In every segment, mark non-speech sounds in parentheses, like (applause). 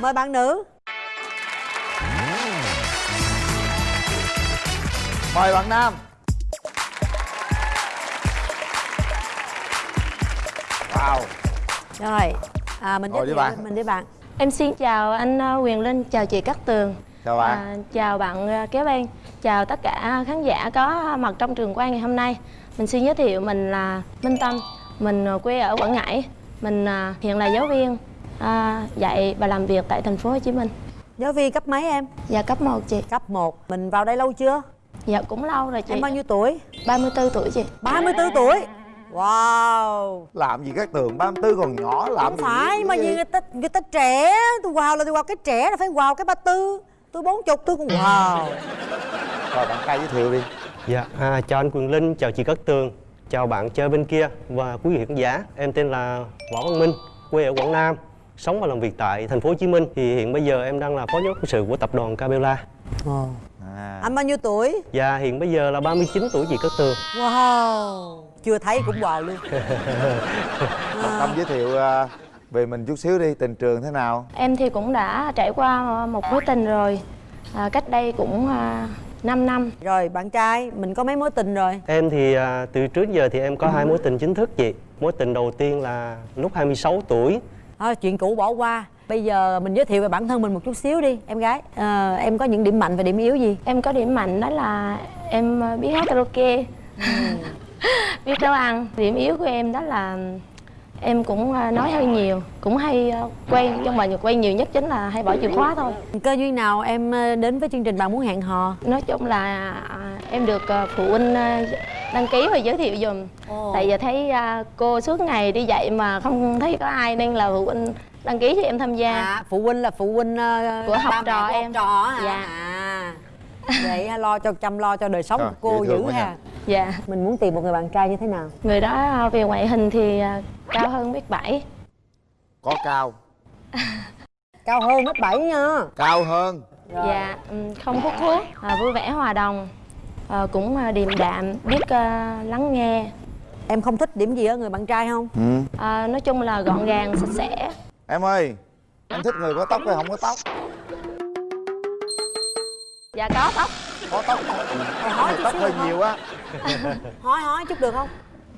mời bạn nữ. Mời bạn nam. Wow. Rồi à, mình Ngồi thiệu bạn. mình đi bạn. Em xin chào anh ờ, Quyền Linh, chào chị Cát Tường. Chào bạn. À, Chào bạn ờ, Kéo Ban Chào tất cả khán giả có mặt trong trường quay ngày hôm nay. Mình xin giới thiệu mình là Minh Tâm. Mình ờ, quê ở Quảng Ngãi. Mình hiện là giáo viên à, dạy và làm việc tại thành phố Hồ Chí Minh. Giáo viên cấp mấy em? Dạ cấp 1 chị. Cấp 1 mình vào đây lâu chưa? Dạ cũng lâu rồi chị. Em bao nhiêu tuổi? 34 tuổi chị. 34 tuổi? Wow. Làm gì các tường 34 còn nhỏ làm không gì phải mà gì người ta người ta trẻ tôi wow là tôi wow cái trẻ là phải wow cái ba tư. Tôi bốn chục tôi cũng wow (laughs) rồi bạn trai giới thiệu đi. Dạ, à, chào anh Quyền Linh, chào chị Cát Tường. Chào bạn chơi bên kia và quý vị khán giả. Em tên là Võ Văn Minh, quê ở Quảng Nam Sống và làm việc tại thành phố Hồ Chí Minh Thì hiện bây giờ em đang là phó giám đốc quân sự của tập đoàn Cabela. Ồ. à. anh bao nhiêu tuổi? Và hiện bây giờ là 39 tuổi chị Cát Tường. Wow. Chưa thấy cũng wow luôn. (laughs) Bạn tâm giới thiệu à, về mình chút xíu đi tình trường thế nào? Em thì cũng đã trải qua một mối tình rồi. À, Cách đây cũng à, 5 năm. Rồi bạn trai mình có mấy mối tình rồi? Em thì à, từ trước giờ thì em có hai mối tình chính thức chị. Mối tình đầu tiên là lúc 26 tuổi thôi chuyện cũ bỏ qua. Bây giờ mình giới thiệu về bản thân mình một chút xíu đi em gái. Ờ, em có những điểm mạnh và điểm yếu gì? Em có điểm mạnh đó là em biết hát karaoke. (laughs) Biết nấu ăn. Điểm yếu của em đó là em cũng ờ, nói hơi nhiều Cũng hay ờ, quay, trong mà quay nhiều nhất chính là hay bỏ chìa khóa thôi. Cơ duyên nào em ờ, đến với chương trình bạn muốn hẹn hò? Nói chung là à, em được phụ huynh đăng ký và giới thiệu dùm Tại giờ thấy à, cô suốt ngày đi dạy mà không thấy có ai nên là phụ huynh đăng ký cho em tham gia. À phụ huynh là phụ huynh Của học trò của em. học trò hả? Dạ. à. Vậy lo cho chăm lo cho đời sống Trời, của cô dữ ha. Dạ. Mình muốn tìm một người bạn trai như thế nào? Người đó à, về ngoại hình thì à, cao hơn mét bảy. Có cao. (laughs) Cao hơn mét bảy nha. Cao hơn. Dạ ừm, không hút thuốc à, Vui vẻ hòa đồng. À, Cũng điềm đạm Biết à, lắng nghe. Em không thích điểm gì ở người bạn trai không? Ừ. à, Nói chung là gọn gàng sạch sẽ. Em ơi em thích người có tóc hay không có tóc? Dạ có tóc. Có tóc. Em tóc hơi nhiều á (laughs) hỏi hỏi chút được không?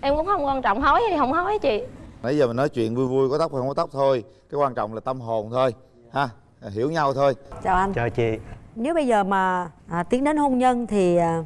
Em cũng không quan trọng hối hay không hối chị. Nãy giờ mình nói chuyện vui vui có tóc hay không có tóc thôi. Cái quan trọng là tâm hồn thôi ha? Hiểu nhau thôi. Chào anh. Chào chị. Nếu bây giờ mà à, tiến đến hôn nhân thì à,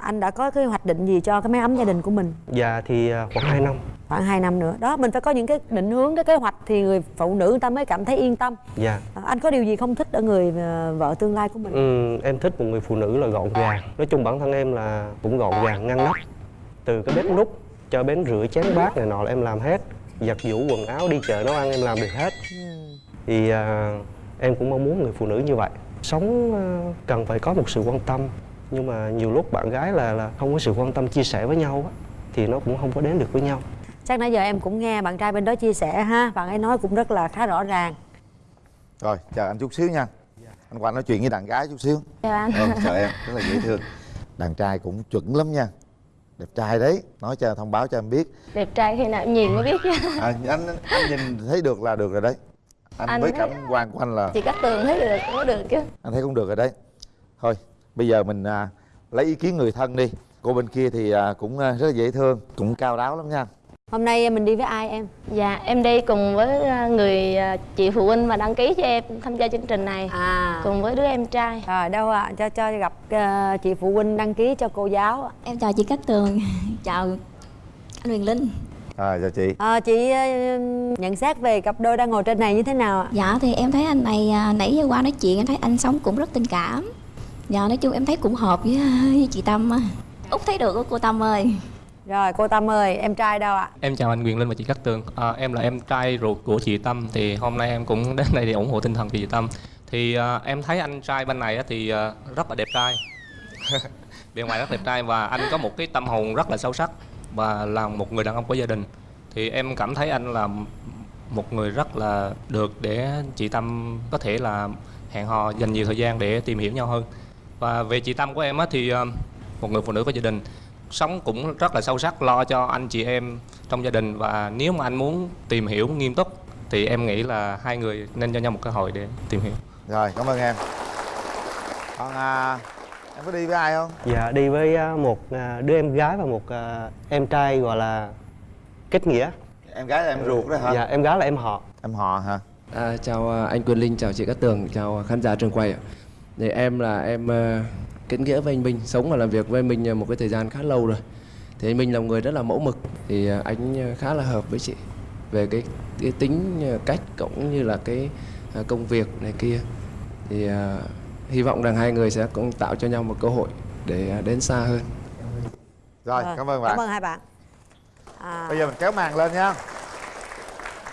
anh đã có cái hoạch định gì cho cái mái ấm gia đình của mình? Dạ thì à, khoảng 2 năm khoảng 2 năm nữa. Đó mình phải có những cái định hướng cái kế hoạch thì người phụ nữ người ta mới cảm thấy yên tâm. Dạ. À, anh có điều gì không thích ở người à, vợ tương lai của mình? Ừ, em thích một người phụ nữ là gọn gàng. Nói chung bản thân em là cũng gọn gàng, ngăn nắp. Từ cái bếp nút cho bến rửa chén bát này nọ là em làm hết. Giặt giũ quần áo, đi chợ nấu ăn em làm được hết. Thì à, em cũng mong muốn người phụ nữ như vậy. Sống à, cần phải có một sự quan tâm. Nhưng mà nhiều lúc bạn gái là là không có sự quan tâm chia sẻ với nhau á Thì nó cũng không có đến được với nhau chắc nãy giờ em cũng nghe bạn trai bên đó chia sẻ ha. Bạn ấy nói cũng rất là khá rõ ràng. Rồi chờ anh chút xíu nha. Anh qua nói chuyện với đàn gái chút xíu. Chào anh. Ừ, chờ em rất là dễ thương. Đàn trai cũng chuẩn lắm nha. Đẹp trai đấy. Nói cho thông báo cho em biết. Đẹp trai khi nào em nhìn mới biết chứ. À, anh anh nhìn thấy được là được rồi đấy. Anh, Anh với thấy- cảm quan của anh là Chị cắt tường thấy được cũng được chứ. Anh thấy cũng được rồi đấy. Thôi bây giờ mình à, lấy ý kiến người thân đi. Cô bên kia thì à, cũng à, rất là dễ thương cũng cao đáo lắm nha hôm nay mình đi với ai em? Dạ em đi cùng với à, người à, chị phụ huynh mà đăng ký cho em tham gia chương trình này. À. Cùng với đứa em trai. Rồi đâu ạ? Cho cho gặp ờ, chị phụ huynh đăng ký cho cô giáo. Em chào chị Cát Tường, (laughs) chào anh Huyền Linh. À, chào chị. Ờ, chị ờ, nhận xét về cặp đôi đang ngồi trên này như thế nào ạ? Dạ thì em thấy anh này à, nãy giờ qua nói chuyện em thấy anh sống cũng rất tình cảm. Dạ nói chung em thấy cũng hợp với, với chị Tâm á. Út thấy được á cô Tâm ơi rồi cô tâm ơi em trai đâu ạ? Em chào anh Quyền Linh và chị Cát Tường. À, Em là em trai ruột của chị Tâm Thì hôm nay em cũng đến đây để ủng hộ tinh thần chị Tâm. Thì à, em thấy anh trai bên này thì à, rất là đẹp trai. (laughs) Bên ngoài rất đẹp trai Và anh có một cái tâm hồn rất là sâu sắc Và là một người đàn ông của gia đình. Thì em cảm thấy anh là một người rất là được để chị Tâm có thể là hẹn hò dành nhiều thời gian để tìm hiểu nhau hơn. Và về chị Tâm của em á thì à, một người phụ nữ có gia đình sống cũng rất là sâu sắc lo cho anh chị em trong gia đình. Và nếu mà anh muốn tìm hiểu nghiêm túc thì em nghĩ là hai người nên cho nhau một cơ hội để tìm hiểu. Rồi cảm ơn em. Còn à, em có đi với ai không? Dạ đi với à, một à, đứa em gái và một à, em trai gọi là kết nghĩa. Em gái là em ruột đó hả? Dạ em gái là em họ. Em họ hả? À, chào anh Quyền Linh, chào chị Cát Tường, chào khán giả trường quay ạ. Thì em là em kết nghĩa với anh Minh, sống và làm việc với anh Minh à, một cái thời gian khá lâu rồi. Thì anh Minh là một người rất là mẫu mực, thì à, anh à, khá là hợp với chị về cái, cái tính cách cũng như là cái công việc này kia. Thì hy vọng rằng hai người sẽ cũng tạo cho nhau một cơ hội để đến xa hơn. rồi Rồi, cảm ơn bạn. cảm ơn hai bạn. À, bây giờ mình kéo màn lên nha.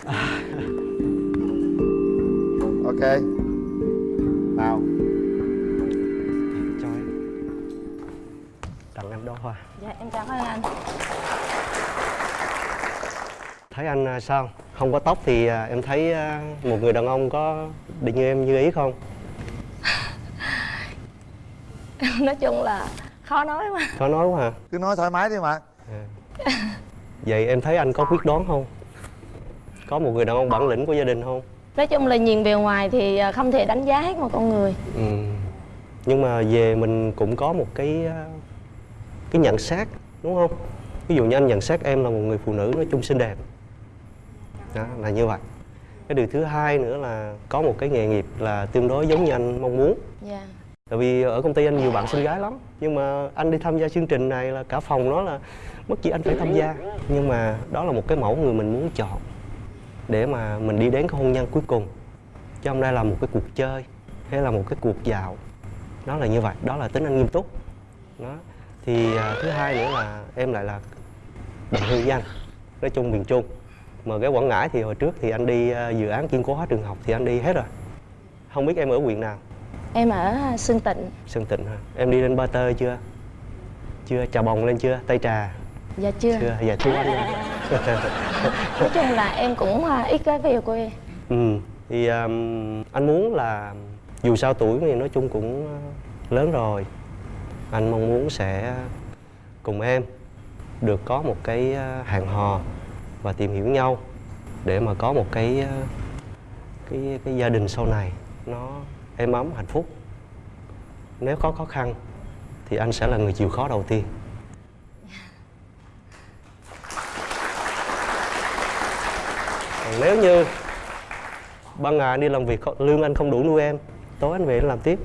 (laughs) Ok. Nào hoa dạ em cảm ơn anh. Thấy anh à, sao? Không có tóc thì à, em thấy à, một người đàn ông có định như em như ý không? (laughs) Nói chung là khó nói mà có nói quá hả? Cứ nói thoải mái đi mà. Vậy em thấy anh có quyết đoán không? Có một người đàn ông bản lĩnh của gia đình không? Nói chung là nhìn bề ngoài thì à, không thể đánh giá hết một con người. Ừ. nhưng mà về mình cũng có một cái à, cái nhận xét đúng không? Ví dụ như anh nhận xét em là một người phụ nữ nói chung xinh đẹp. Đó là như vậy. Cái điều thứ hai nữa là có một cái nghề nghiệp là tương đối giống như anh mong muốn. Dạ. Tại vì ở công ty anh nhiều bạn xinh gái lắm nhưng mà anh đi tham gia chương trình này là cả phòng nói là mất gì anh phải tham gia. Nhưng mà đó là một cái mẫu người mình muốn chọn để mà mình đi đến cái hôn nhân cuối cùng. Chứ không đây là một cái cuộc chơi hay là một cái cuộc dạo. Đó là như vậy đó là tính anh nghiêm túc. Đó thì à, thứ hai nữa là em lại là đồng hương với anh nói chung miền trung. Mà cái quảng ngãi thì hồi trước thì anh đi à, dự án kiên cố hóa trường học thì anh đi hết rồi. Không biết em ở huyện nào? Em ở Sơn Tịnh. Sơn Tịnh hả? Em đi lên Ba Tơ chưa? Chưa, Trà Bồng lên chưa? Tây Trà? Dạ chưa. Chưa? Dạ thưa anh (laughs) nói chung là em cũng à, ít có về quê ừ, thì um, anh muốn là dù sao tuổi thì nói chung cũng lớn rồi anh mong muốn sẽ cùng em được có một cái ờ, hàng hẹn hò và tìm hiểu nhau để mà có một cái ờ, cái cái gia đình sau này nó êm ấm, hạnh phúc. Nếu có khó khăn thì anh sẽ là người chịu khó đầu tiên. Còn nếu như ban ngày anh đi làm việc, lương anh không đủ nuôi em, tối anh về anh làm tiếp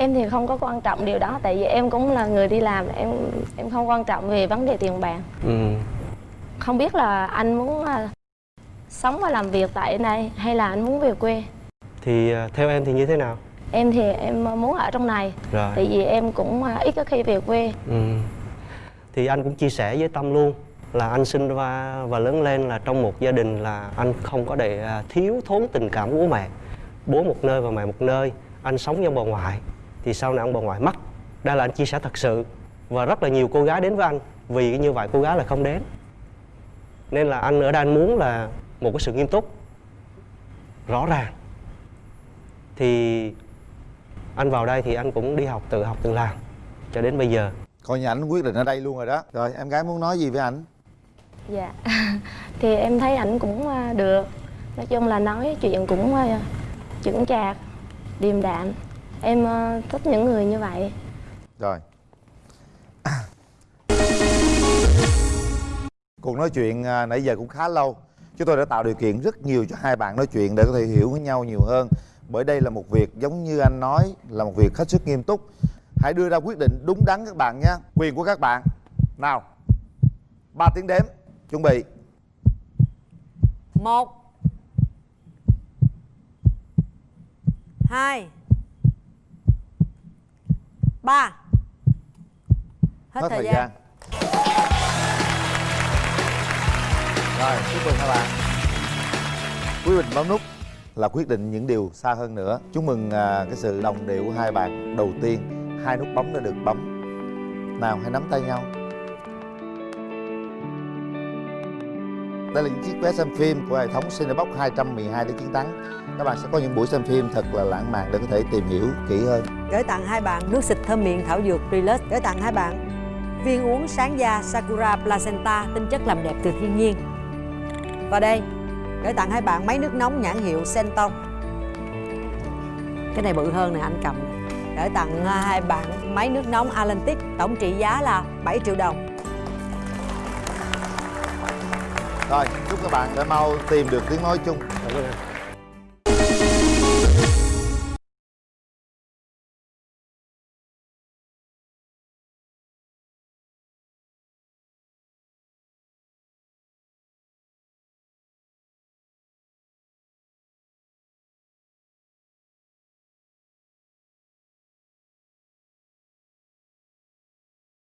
em thì không có quan trọng điều đó tại vì em cũng là người đi làm em em không quan trọng về vấn đề tiền bạc. Ừ. không biết là anh muốn à, sống và làm việc tại đây hay là anh muốn về quê? Thì à, theo em thì như thế nào? Em thì em muốn ở trong này rồi. tại vì em cũng à, ít có khi về quê. Ừ. thì anh cũng chia sẻ với tâm luôn là anh sinh ra và lớn lên là trong một gia đình là anh không có để thiếu thốn tình cảm của bố mẹ. Bố một nơi và mẹ một nơi anh sống với bà ngoại thì sau này ông bà ngoại mất đây là anh chia sẻ thật sự. Và rất là nhiều cô gái đến với anh vì như vậy cô gái là không đến. Nên là anh ở đây anh muốn là một cái sự nghiêm túc rõ ràng. Thì anh vào đây thì anh cũng đi học tự học tự làm cho đến bây giờ. Coi như ảnh quyết định ở đây luôn rồi đó. Rồi em gái muốn nói gì với ảnh? Dạ (laughs) thì em thấy ảnh cũng à, được. Nói chung là nói chuyện cũng à, chững chạc điềm đạm em à, thích những người như vậy. Rồi. Cuộc nói chuyện à, nãy giờ cũng khá lâu. Chúng tôi đã tạo điều kiện rất nhiều cho hai bạn nói chuyện để có thể hiểu với nhau nhiều hơn. Bởi đây là một việc giống như anh nói là một việc hết sức nghiêm túc. Hãy đưa ra quyết định đúng đắn các bạn nhé. Quyền của các bạn. Nào ba tiếng đếm. Chuẩn bị. Một. Hai ba. Hết, thời, gian. rồi chúc mừng các bạn. Quyết định bấm nút là quyết định những điều xa hơn nữa. Chúc mừng à, cái sự đồng điệu của hai bạn đầu tiên. Hai nút bấm đã được bấm. Nào hãy nắm tay nhau Đây là những chiếc vé xem phim của hệ thống Cinebox 212 để chiến thắng. Các bạn sẽ có những buổi xem phim thật là lãng mạn để có thể tìm hiểu kỹ hơn. Gửi tặng hai bạn nước xịt thơm miệng thảo dược Relus Gửi tặng hai bạn viên uống sáng da Sakura Placenta tinh chất làm đẹp từ thiên nhiên. Và đây, gửi tặng hai bạn máy nước nóng nhãn hiệu Senton Cái này bự hơn nè, anh cầm. Gửi tặng à, hai bạn máy nước nóng Atlantic tổng trị giá là 7 triệu đồng. rồi chúc các bạn sẽ mau tìm được tiếng nói chung.